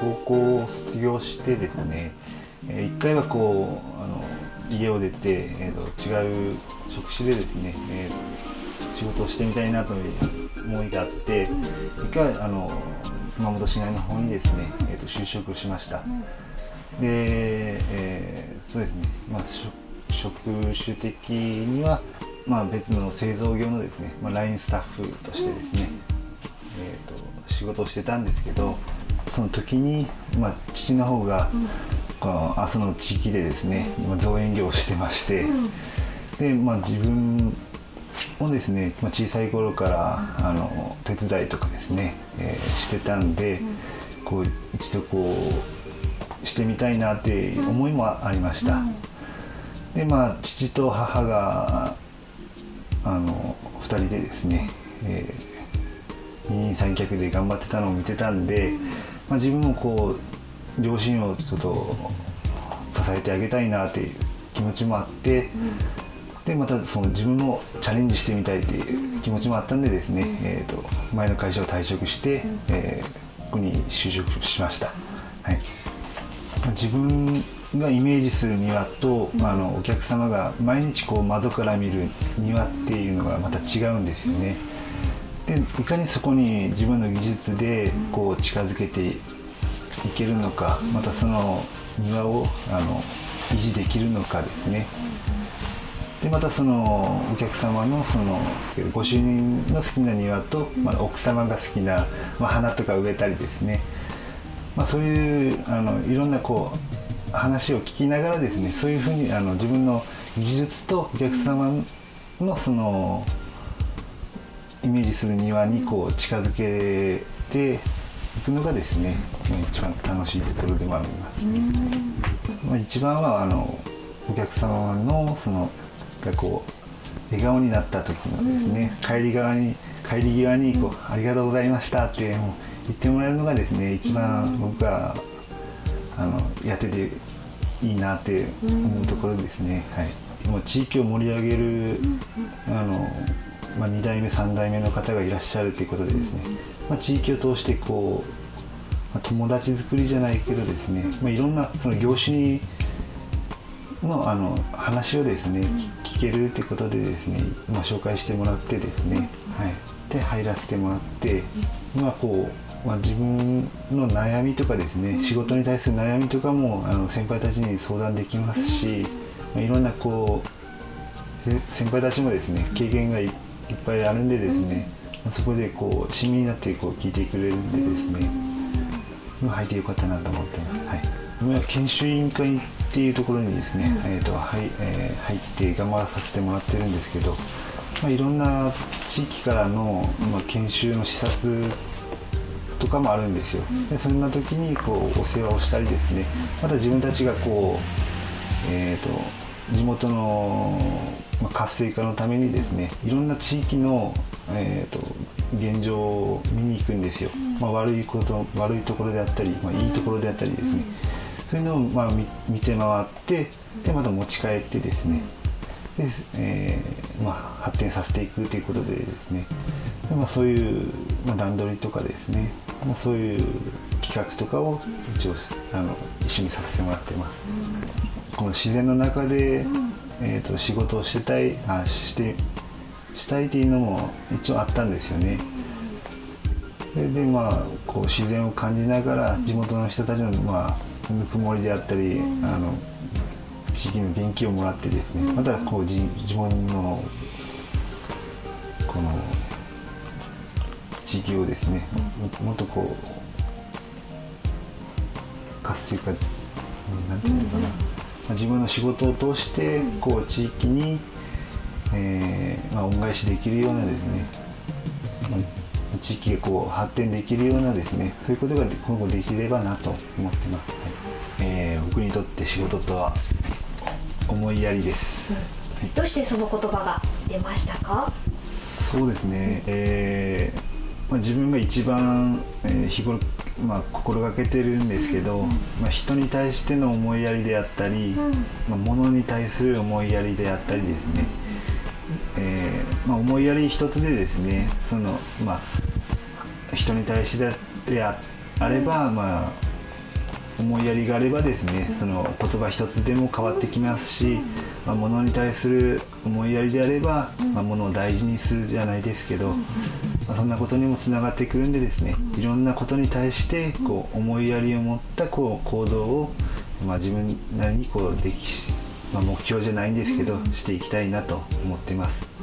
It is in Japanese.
高校を卒業してですね、えー、1回はこうあの家を出て、えーと、違う職種でですね、えー、仕事をしてみたいなという思いがあって、1回あの熊本市内の方にですね、えーと、就職しました。で、えー、そうですね、まあ、職種的には、まあ、別の製造業のですね、まあ、LINE スタッフとしてですね、えーと、仕事をしてたんですけどその時に、まあ、父の方が、この阿蘇の地域でですね今造園業をしてまして、で、まあ、自分もですね、まあ、小さい頃からあの手伝いとかですね、えー、してたんで、こう一度こうしてみたいなっていう思いもありました。でまあ父と母があの2人でですね、えー、二人三脚で頑張ってたのを見てたんで、まあ、自分もこう両親をちょっと支えてあげたいなっていう気持ちもあって、でまたその自分もチャレンジしてみたいっていう気持ちもあったんでですね、えーと、前の会社を退職して、えー、ここに就職しました。はい、自分がイメージする庭と、あのお客様が毎日こう窓から見る庭っていうのがまた違うんですよね。でいかにそこに自分の技術でこう近づけていけるのかまたその庭をあの維持できるのかですね。でまたそのお客様のそのご主人の好きな庭と、まあ、奥様が好きな、まあ、花とか植えたりですね、まあ、そういうあのいろんなこう話を聞きながらですねそういうふうにあの自分の技術とお客様のそのイメージする庭にこう近づけていくのがですね一番楽しいところでもあります、まあ、一番はあのお客様のそのがこう笑顔になった時のですね、帰り側に帰り際にこう「ありがとうございました」って言ってもらえるのがですね一番僕があのやってていいなって思うところですね、はい、もう地域を盛り上げる、あのまあ、2代目3代目の方がいらっしゃるということでですね、まあ、地域を通してこう、まあ、友達作りじゃないけどですね、まあ、いろんなその業種にのあの話をですね聞けるってことでですね、まあ、紹介してもらってですね、はい、で入らせてもらって今こうまあ、自分の悩みとかですね仕事に対する悩みとかもあの先輩たちに相談できますし、まあ、いろんなこう先輩たちもですね経験がいっぱいあるんでですね、まあ、そこでこう親身になってこう聞いてくれるんでですね今入ってよかったなと思ってます。はい。今研修委員会っていうところにですね、えーとはいえー、入って頑張らさせてもらってるんですけど、まあ、いろんな地域からの、まあ、研修の視察とかもあるんですよ。でそんな時にこうお世話をしたりですねまた自分たちがこうえっ、ー、と地元の活性化のためにですねいろんな地域の、えーと、現状を見に行くんですよ、まあ、悪いこと悪いところであったり、まあ、いいところであったりですね、そういうのをまあ見て回ってでまた持ち帰ってですね。で、えーまあ、発展させていくということでですね。で、まあ、そういう、まあ、段取りとかですね。まあ、そういう企画とかを一応あの一緒にさせてもらってます。うん、この自然の中で、うん、えーと、仕事をしてたいあしてしたいっていうのも一応あったんですよね。ででまあこう自然を感じながら地元の人たちの、まあ、ぬくもりであったり、うん、あの地域の元気をもらってですねまたこう自自分のこの地域をですねもっとこう活性化なんていうのかな、まあ、自分の仕事を通してこう地域に、えーまあ、恩返しできるようなですね、まあ、地域がこう発展できるようなですねそういうことが今後できればなと思ってます、はい。えー、僕にとって仕事とは思いやりです、はい、どうしてその言葉が出ましたか？そうですね、えーまあ、自分が一番、えー、日頃、まあ、心がけてるんですけど、うん、まあ、人に対しての思いやりであったり、うん、まあ、物に対する思いやりであったりですね、えーまあ、思いやり一つでですねその、まあ、人に対してであれば、まあ、思いやりがあればですねその言葉一つでも変わってきますし、まあ、物に対する思いやりであれば、まあ、物を大事にするじゃないですけど、まあ、そんなことにもつながってくるんでですねいろんなことに対してこう思いやりを持ったこう行動を、まあ、自分なりにこうでき、まあ、目標じゃないんですけどしていきたいなと思ってます。